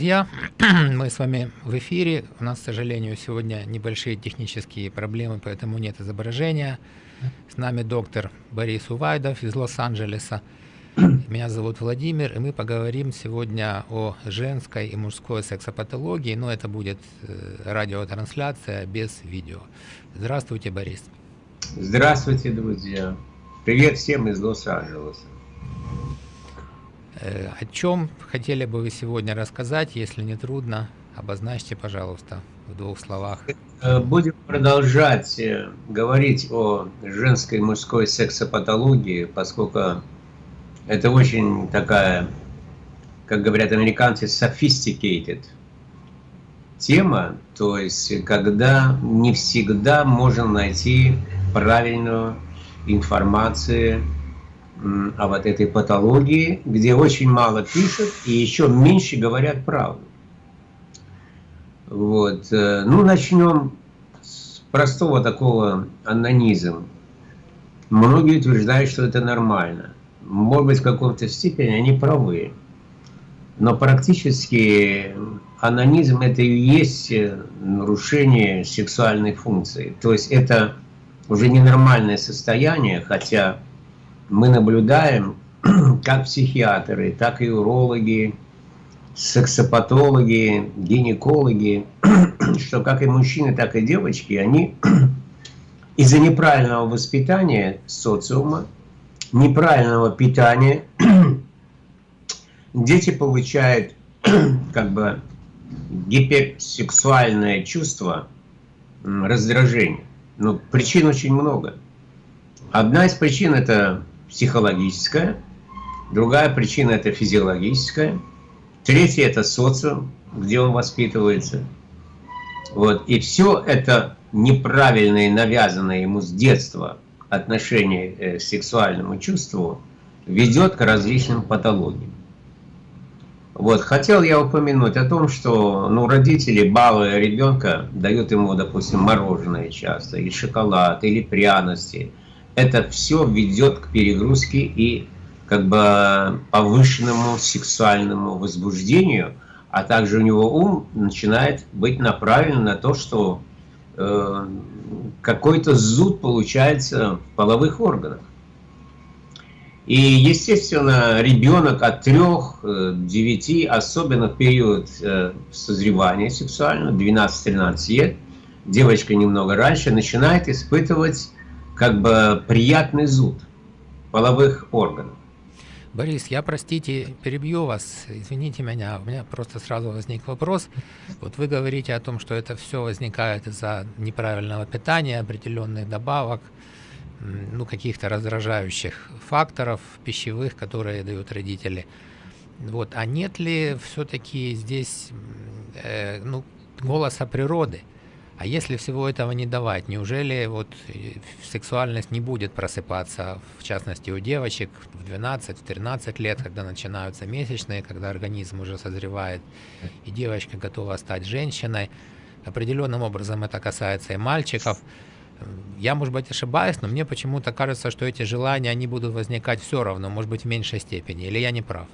друзья! Мы с вами в эфире. У нас, к сожалению, сегодня небольшие технические проблемы, поэтому нет изображения. С нами доктор Борис Увайдов из Лос-Анджелеса. Меня зовут Владимир, и мы поговорим сегодня о женской и мужской сексопатологии, но это будет э, радиотрансляция без видео. Здравствуйте, Борис. Здравствуйте, друзья. Привет всем из Лос-Анджелеса. Э, о чем хотели бы вы сегодня рассказать, если не трудно, обозначьте, пожалуйста, в двух словах. Э, будем продолжать э, говорить о женской и мужской сексопатологии, поскольку это очень такая, как говорят американцы, sophisticated тема, то есть когда не всегда можно найти правильную информацию о вот этой патологии, где очень мало пишут и еще меньше говорят правду. Вот. Э, ну, начнем с простого такого анонизма. Многие утверждают, что это нормально. Может быть, в каком-то степени они правы. Но практически анонизм это и есть нарушение сексуальной функции. То есть это уже ненормальное состояние, хотя мы наблюдаем, как психиатры, так и урологи, сексопатологи, гинекологи, что как и мужчины, так и девочки, они из-за неправильного воспитания социума, неправильного питания, дети получают как бы гиперсексуальное чувство раздражения. Но ну, причин очень много. Одна из причин это психологическая, другая причина это физиологическая, третья это социум, где он воспитывается. Вот. И все это неправильное, навязанное ему с детства отношение э, к сексуальному чувству ведет к различным патологиям. Вот, хотел я упомянуть о том, что ну, родители, балуя ребенка, дают ему, допустим, мороженое часто, или шоколад, или пряности – это все ведет к перегрузке и как бы повышенному сексуальному возбуждению, а также у него ум начинает быть направлен на то, что э, какой-то зуд получается в половых органах. И, естественно, ребенок от 3-9, особенно в период э, созревания сексуального, 12-13 лет, девочка немного раньше, начинает испытывать как бы приятный зуд половых органов. Борис, я, простите, перебью вас, извините меня, у меня просто сразу возник вопрос. Вот вы говорите о том, что это все возникает из-за неправильного питания, определенных добавок, ну, каких-то раздражающих факторов пищевых, которые дают родители. Вот, а нет ли все-таки здесь, э, ну, голоса природы? А если всего этого не давать, неужели вот э, сексуальность не будет просыпаться, в частности у девочек в 12-13 лет, когда начинаются месячные, когда организм уже созревает, и девочка готова стать женщиной. Определенным образом это касается и мальчиков. Я, может быть, ошибаюсь, но мне почему-то кажется, что эти желания, они будут возникать все равно, может быть, в меньшей степени. Или я не прав?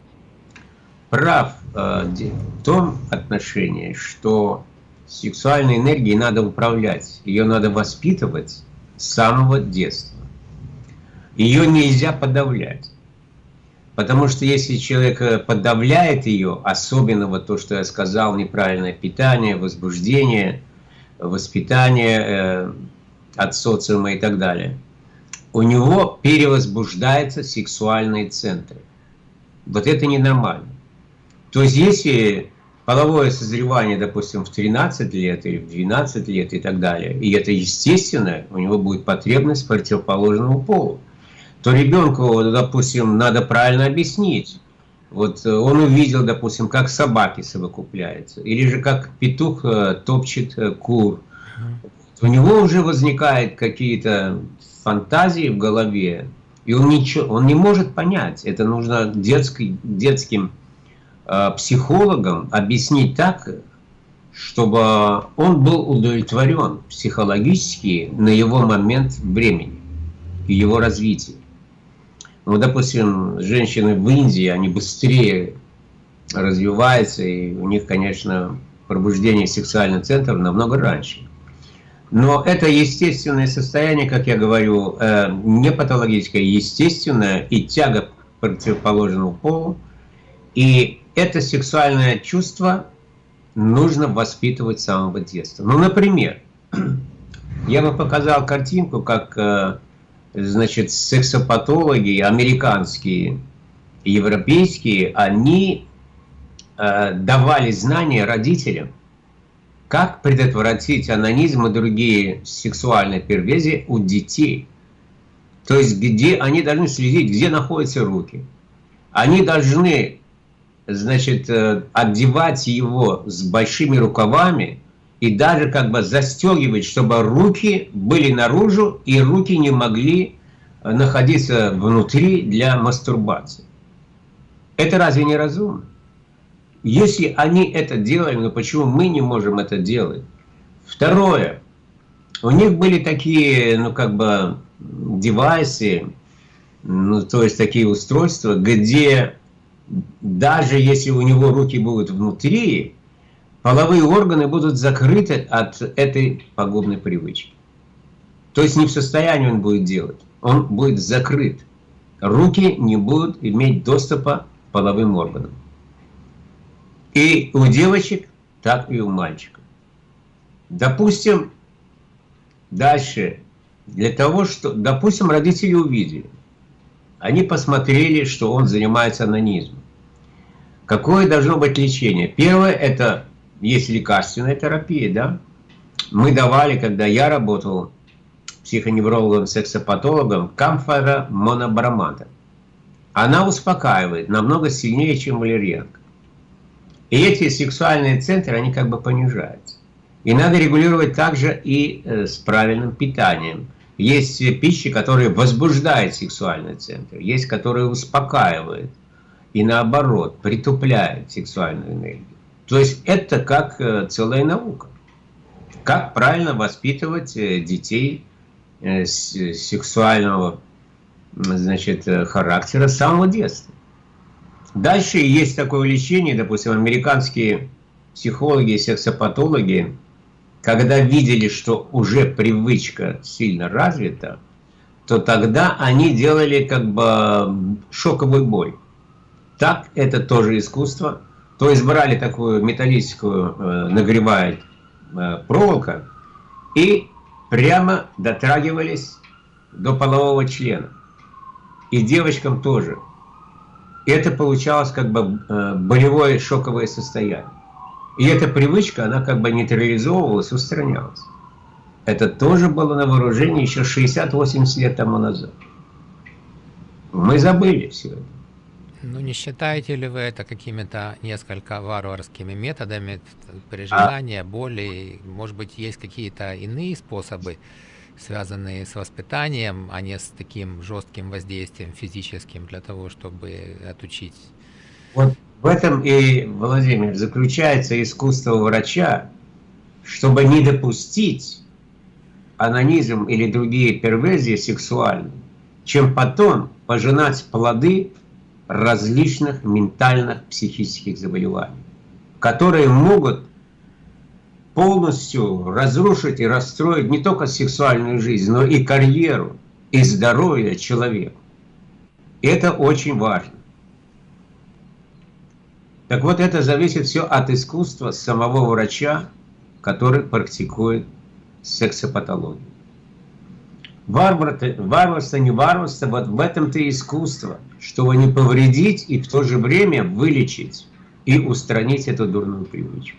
Прав э, в том отношении, что Сексуальной энергией надо управлять, ее надо воспитывать с самого детства. Ее нельзя подавлять. Потому что если человек э, подавляет ее, особенно вот то, что я сказал, неправильное питание, возбуждение, воспитание э, от социума и так далее, у него перевозбуждаются сексуальные центры. Вот это ненормально. То есть если половое созревание, допустим, в 13 лет или в 12 лет и так далее, и это естественно, у него будет потребность противоположному полу, то ребенку, допустим, надо правильно объяснить. Вот э, он увидел, допустим, как собаки совокупляются, или же как петух э, топчет э, кур. У него уже возникают какие-то фантазии в голове, и он, ничего, он не может понять. Это нужно детский, детским психологам объяснить так, чтобы он был удовлетворен психологически на его момент времени и его развития. Ну, допустим, женщины в Индии, они быстрее развивается, и у них, конечно, пробуждение сексуальных центров намного раньше. Но это естественное состояние, как я говорю, э, не патологическое, естественное и тяга к противоположному полу. И это сексуальное чувство нужно воспитывать с самого детства. Ну, например, я бы показал картинку, как, э, значит, сексопатологи американские, европейские, они э, давали знания родителям, как предотвратить анонизм и другие сексуальные перверзии у детей. То есть, где они должны следить, где находятся руки. Они должны, значит, э, одевать его с большими рукавами и даже как бы застегивать, чтобы руки были наружу и руки не могли э, находиться внутри для мастурбации. Это разве не разумно? Если они это делали, ну почему мы не можем это делать? Второе. У них были такие, ну как бы, девайсы, ну то есть такие устройства, где даже если у него руки будут внутри, половые органы будут закрыты от этой пагубной привычки. То есть не в состоянии он будет делать, он будет закрыт. Руки не будут иметь доступа к половым органам. И у девочек, так и у мальчиков. Допустим, дальше, для того, что, допустим, родители увидели, они посмотрели, что он занимается анонизмом. Какое должно быть лечение? Первое, это есть лекарственная терапия, да? Мы давали, когда я работал психоневрологом, сексопатологом, камфора монобромата. Она успокаивает намного сильнее, чем валерьянка. И эти сексуальные центры, они как бы понижаются. И надо регулировать также и э, с правильным питанием. Есть пищи, которые возбуждают сексуальный центр, есть, которые успокаивают и наоборот притупляют сексуальную энергию. То есть это как э, целая наука. Как правильно воспитывать э, детей сексуального значит, характера с самого детства. Дальше есть такое лечение, допустим, американские психологи, сексопатологи, когда видели, что уже привычка сильно развита, то тогда они делали как бы шоковый бой. Так это тоже искусство. То есть брали такую металлическую, э, нагревает э, проволока и прямо дотрагивались до полового члена. И девочкам тоже. Это получалось как бы э, болевое шоковое состояние. И эта привычка, она как бы нейтрализовывалась, устранялась. Это тоже было на вооружении еще 60-80 лет тому назад. Мы забыли все это. Ну, не считаете ли вы это какими-то несколько варварскими методами переживания, а? боли? Может быть, есть какие-то иные способы? связанные с воспитанием, а не с таким жестким воздействием физическим для того, чтобы отучить. Вот в этом и, Владимир, заключается искусство врача, чтобы не допустить анонизм или другие перверзии сексуальные, чем потом пожинать плоды различных ментальных психических заболеваний, которые могут полностью разрушить и расстроить не только сексуальную жизнь, но и карьеру, и здоровье человека. Это очень важно. Так вот, это зависит все от искусства самого врача, который практикует сексопатологию. Варвар, варварство, не варварство, вот в этом-то искусство, чтобы не повредить и в то же время вылечить и устранить эту дурную привычку.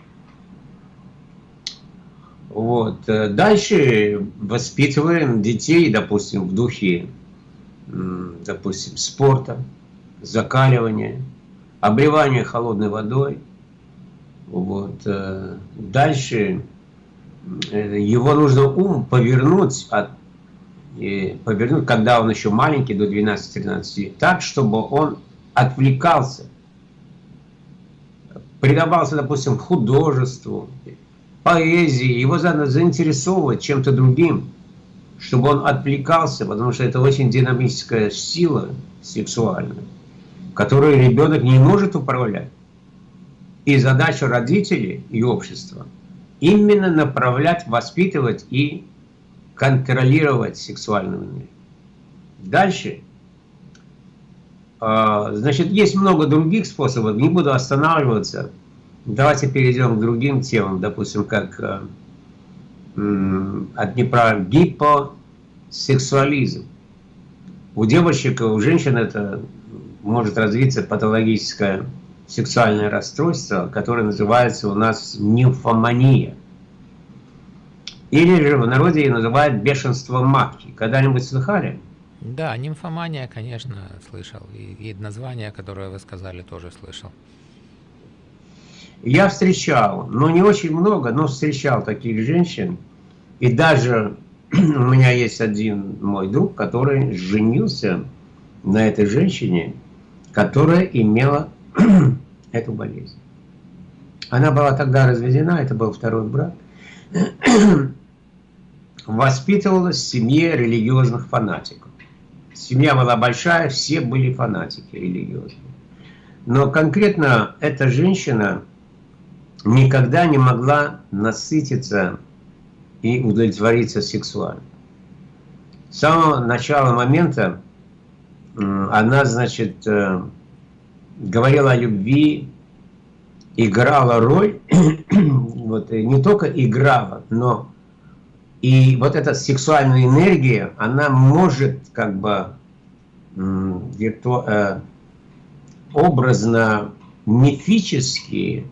Вот. Э, дальше воспитываем детей, допустим, в духе, допустим, спорта, закаливания, обливания холодной водой. Вот. Э, дальше э, его нужно ум повернуть, от, повернуть, когда он еще маленький, до 12-13 лет, так, чтобы он отвлекался, предавался, допустим, художеству, поэзии, его надо заинтересовывать чем-то другим, чтобы он отвлекался, потому что это очень динамическая сила сексуальная, которую ребенок не может управлять. И задача родителей и общества именно направлять, воспитывать и контролировать сексуальную энергию. Дальше. А, значит, есть много других способов, не буду останавливаться. Давайте перейдем к другим темам, допустим, как э, от неправ гипосексуализм. У девочек, у женщин это может развиться патологическое сексуальное расстройство, которое называется у нас нимфомания. Или же в народе ее называют бешенство матки. Когда-нибудь слыхали? Да, нимфомания, конечно, слышал. И, и название, которое вы сказали, тоже слышал. Я встречал, но не очень много, но встречал таких женщин. И даже у меня есть один мой друг, который женился на этой женщине, которая имела эту болезнь. Она была тогда разведена, это был второй брак. Воспитывалась в семье религиозных фанатиков. Семья была большая, все были фанатики религиозные. Но конкретно эта женщина никогда не могла насытиться и удовлетвориться сексуально. С самого начала момента она, значит, э, говорила о любви, играла роль, вот, не только играла, но и вот эта сексуальная энергия, она может как бы вирту, э, образно, мифически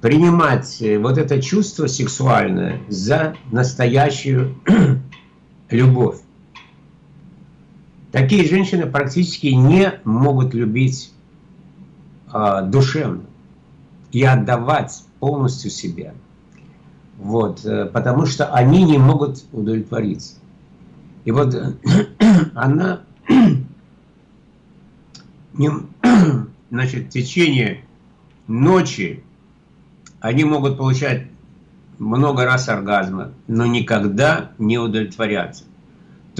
принимать э, вот это чувство сексуальное за настоящую любовь. Такие женщины практически не могут любить э, душевно и отдавать полностью себя. Вот, э, потому что они не могут удовлетвориться. И вот она значит, в течение ночи они могут получать много раз оргазма, но никогда не удовлетворяться.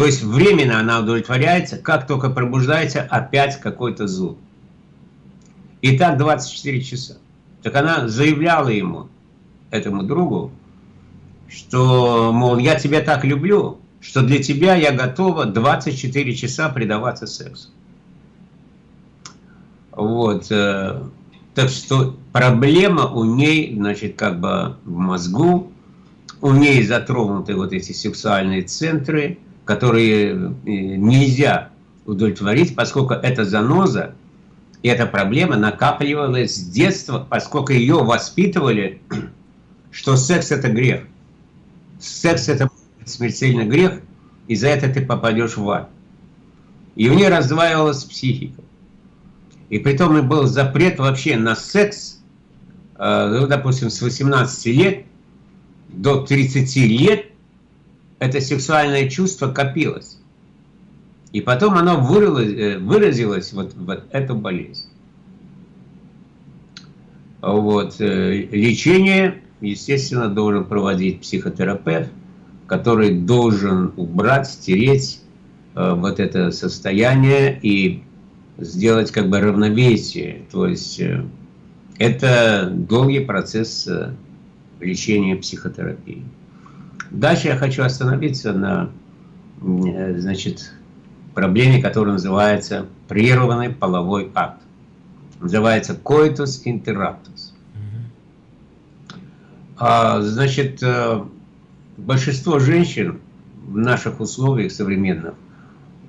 То есть временно она удовлетворяется, как только пробуждается, опять какой-то зуд. И так 24 часа. Так она заявляла ему, этому другу, что, мол, я тебя так люблю, что для тебя я готова 24 часа предаваться сексу. Вот. Э, так что проблема у ней, значит, как бы в мозгу, у ней затронуты вот эти сексуальные центры, которые э, нельзя удовлетворить, поскольку эта заноза, и эта проблема накапливалась с детства, поскольку ее воспитывали, что секс это грех. Секс это смертельный грех, и за это ты попадешь в ад. И у нее раздваивалась психика. И при том и был запрет вообще на секс, э, ну, допустим, с 18 лет до 30 лет это сексуальное чувство копилось. И потом оно выразилось, э, выразилось вот в эту болезнь. Вот. Э, лечение, естественно, должен проводить психотерапевт, который должен убрать, стереть вот это состояние и сделать как бы равновесие. То есть э, это долгий процесс э, лечения психотерапии. Дальше я хочу остановиться на э, значит, проблеме, которая называется прерванный половой акт. Называется coitus interruptus. А, значит, большинство женщин в наших условиях современных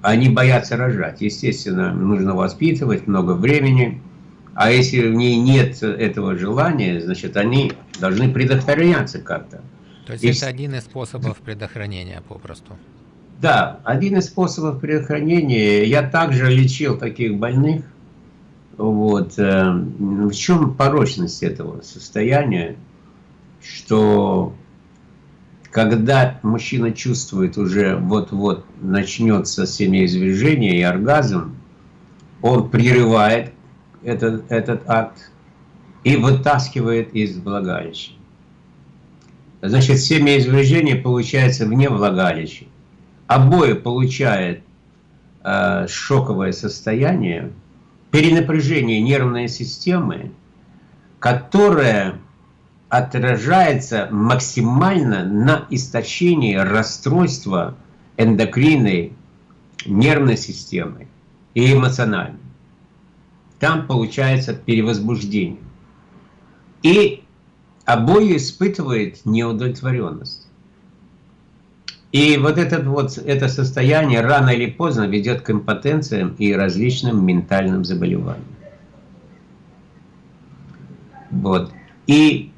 они боятся рожать. Естественно, нужно воспитывать много времени. А если в ней нет этого желания, значит, они должны предохраняться как-то. То есть И... это один из способов предохранения попросту? Да, один из способов предохранения. Я также лечил таких больных. Вот. Э, в чем порочность этого состояния? Что когда мужчина чувствует уже вот-вот начнется семяизвержение и оргазм, он прерывает этот, этот акт и вытаскивает из влагалища. Значит, семяизвержение получается вне влагалища. Обои получают э, шоковое состояние, перенапряжение нервной системы, которая отражается максимально на истощении расстройства эндокринной, нервной системы и эмоциональной. Там получается перевозбуждение. И обои испытывает неудовлетворенность. И вот, этот вот это состояние рано или поздно ведет к импотенциям и различным ментальным заболеваниям. Вот. И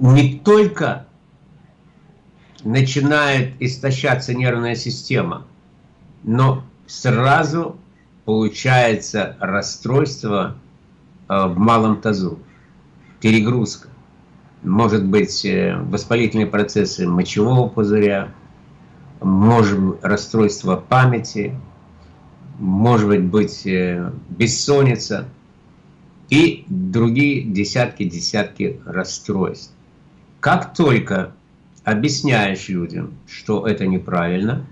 не только начинает истощаться нервная система, но сразу получается расстройство в малом тазу, перегрузка. Может быть э, воспалительные процессы мочевого пузыря, может быть расстройство памяти, может быть э, бессонница и другие десятки-десятки расстройств. Как только объясняешь людям, что это неправильно,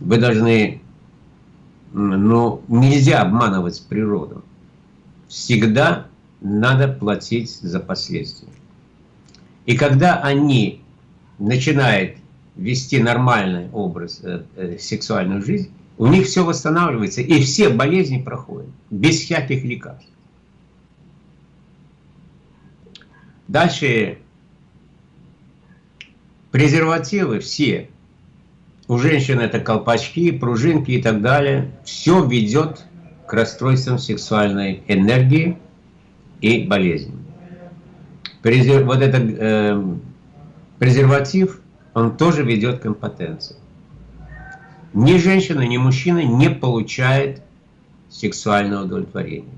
вы должны, ну, нельзя обманывать природу. Всегда надо платить за последствия. И когда они начинают вести нормальный образ, э, э, сексуальную жизнь, у них все восстанавливается, и все болезни проходят, без всяких лекарств. Дальше презервативы все. У женщин это колпачки, пружинки и так далее. Все ведет к расстройствам сексуальной энергии и болезням. Презер... Вот этот э, презерватив, он тоже ведет к импотенции. Ни женщина, ни мужчина не получает сексуального удовлетворения.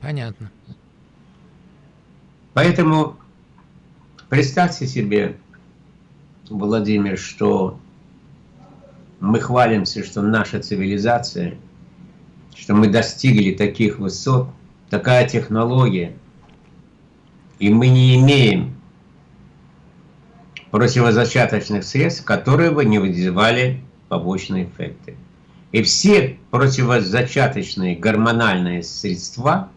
Понятно. Поэтому представьте себе, Владимир, что мы хвалимся, что наша цивилизация, что мы достигли таких высот, такая технология, и мы не имеем противозачаточных средств, которые бы не вызывали побочные эффекты. И все противозачаточные гормональные средства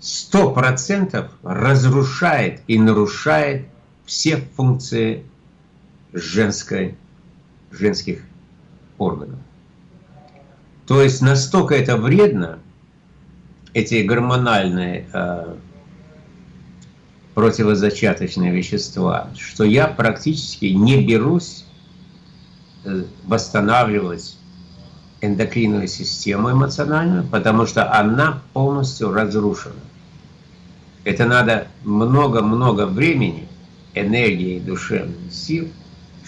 100% разрушает и нарушает все функции женской, женских органов. То есть настолько это вредно, эти гормональные э, противозачаточные вещества, что я практически не берусь э, восстанавливать эндокринную систему эмоциональную, потому что она полностью разрушена. Это надо много-много времени, энергии душевных сил,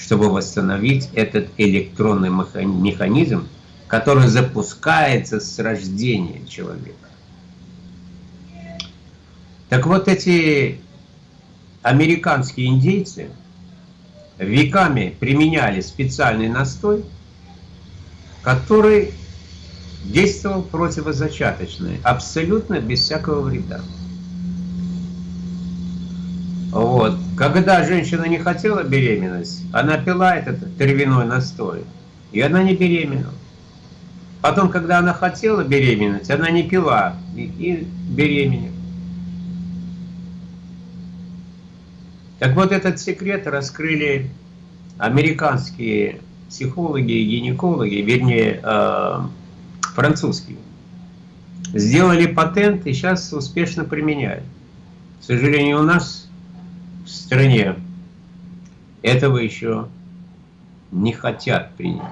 чтобы восстановить этот электронный механизм, который запускается с рождения человека. Так вот эти американские индейцы веками применяли специальный настой, который действовал противозачаточно, абсолютно без всякого вреда. Вот. Когда женщина не хотела беременность, она пила этот травяной настой, и она не беременела. Потом, когда она хотела беременность, она не пила и, и беременела. Так вот, этот секрет раскрыли американские психологи и гинекологи, вернее, э, французские. Сделали патент и сейчас успешно применяют. К сожалению, у нас стране этого еще не хотят принять.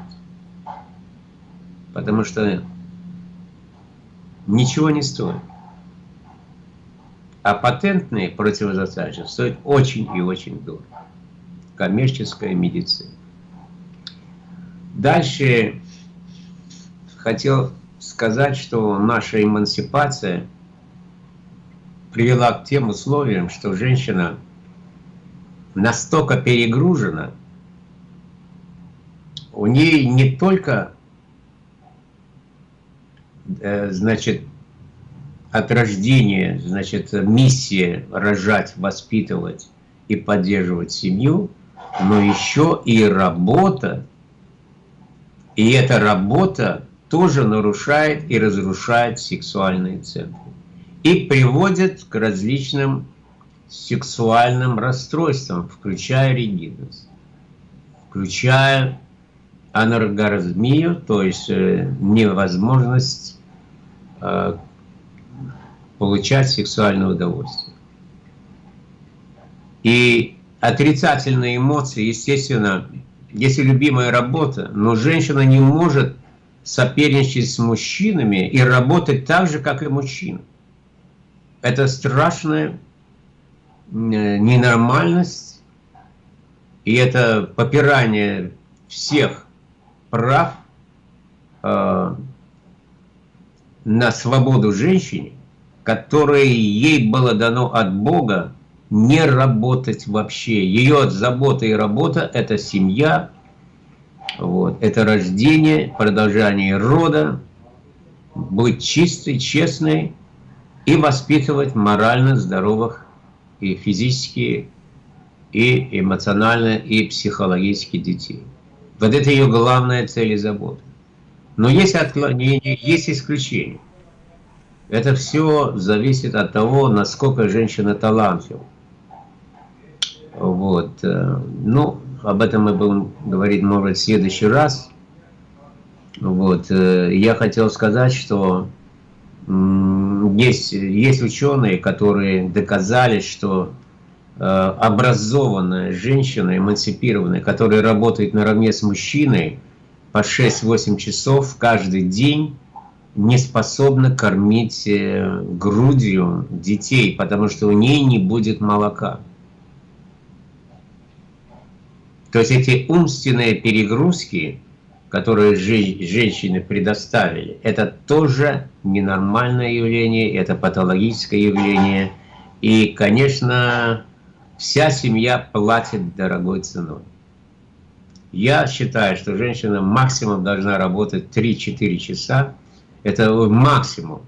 Потому что ничего не стоит. А патентные противозачаточные стоят очень и очень дорого. Коммерческая медицина. Дальше хотел сказать, что наша эмансипация привела к тем условиям, что женщина настолько перегружена, у ней не только э, значит, от рождения, значит, миссия рожать, воспитывать и поддерживать семью, но еще и работа И эта работа тоже нарушает и разрушает сексуальные центры. И приводит к различным сексуальным расстройствам, включая ригидность, включая аноргазмию, то есть э, невозможность э, получать сексуальное удовольствие. И отрицательные эмоции, естественно, если любимая работа, но женщина не может соперничать с мужчинами и работать так же, как и мужчина. Это страшная э, ненормальность, и это попирание всех прав э, на свободу женщине, которое ей было дано от Бога не работать вообще. Ее забота и работа – это семья, вот, это рождение, продолжение рода, быть чистой, честной и воспитывать морально здоровых и физически, и эмоционально, и психологически детей. Вот это ее главная цель и забота. Но есть отклонения, есть исключения. Это все зависит от того, насколько женщина талантлива. Вот. Э, ну, об этом мы будем говорить, может, в следующий раз. Вот. Э, я хотел сказать, что есть, есть ученые, которые доказали, что э, образованная женщина, эмансипированная, которая работает наравне с мужчиной по 6-8 часов каждый день, не способна кормить э, грудью детей, потому что у ней не будет молока. То есть эти умственные перегрузки, которые женщины предоставили, это тоже ненормальное явление, это патологическое явление. И, конечно, вся семья платит дорогой ценой. Я считаю, что женщина максимум должна работать 3-4 часа это максимум.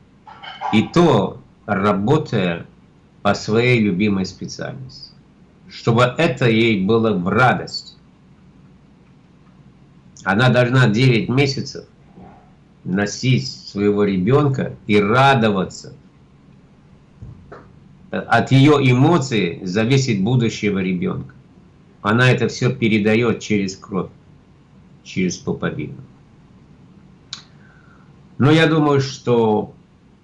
И то, работая по своей любимой специальности. Чтобы это ей было в радость. Она должна 9 месяцев носить своего ребенка и радоваться. От ее эмоций зависит будущего ребенка. Она это все передает через кровь, через пуповину. Но я думаю, что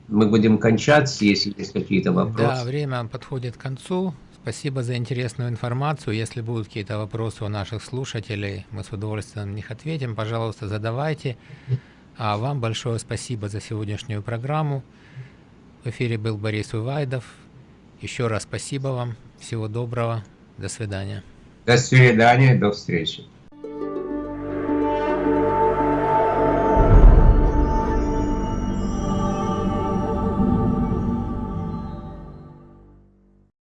мы будем кончать, если есть какие-то вопросы. Да, время подходит к концу. Спасибо за интересную информацию. Если будут какие-то вопросы у наших слушателей, мы с удовольствием на них ответим. Пожалуйста, задавайте. А вам большое спасибо за сегодняшнюю программу. В эфире был Борис Увайдов. Еще раз спасибо вам. Всего доброго. До свидания. До свидания. До встречи.